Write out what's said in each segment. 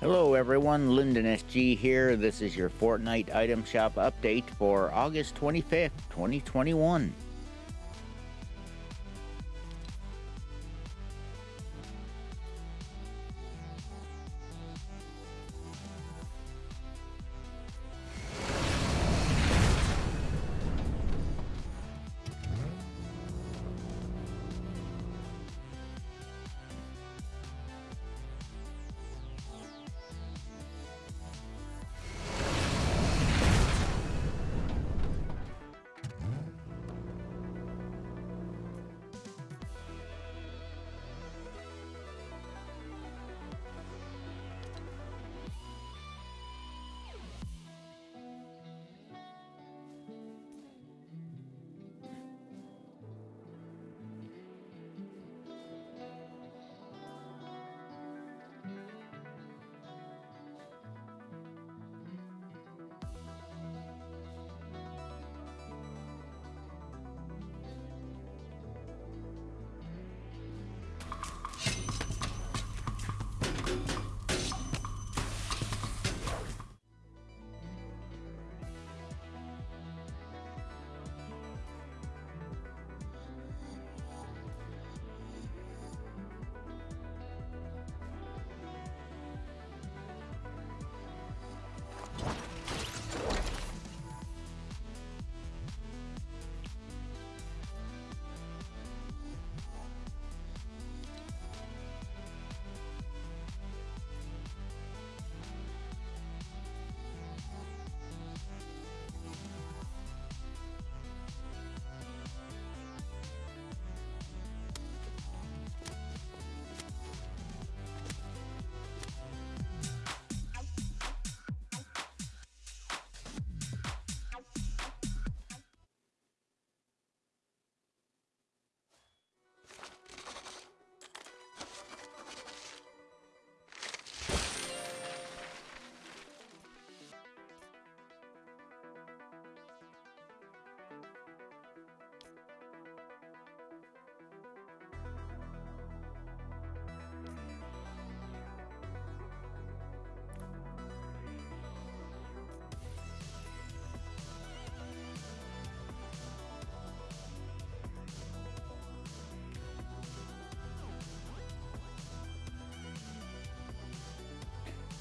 Hello everyone, Lyndon SG here. This is your Fortnite item shop update for August 25th, 2021.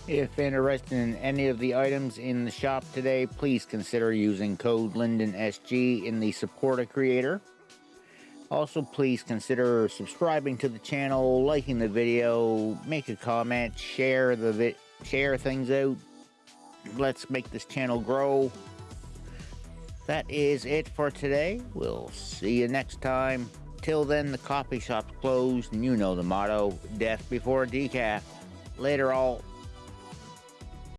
If interested in any of the items in the shop today, please consider using code LyndonSG in the support a creator. Also, please consider subscribing to the channel, liking the video, make a comment, share the share things out. Let's make this channel grow. That is it for today. We'll see you next time. Till then, the coffee shop's closed, and you know the motto, death before decaf. Later all.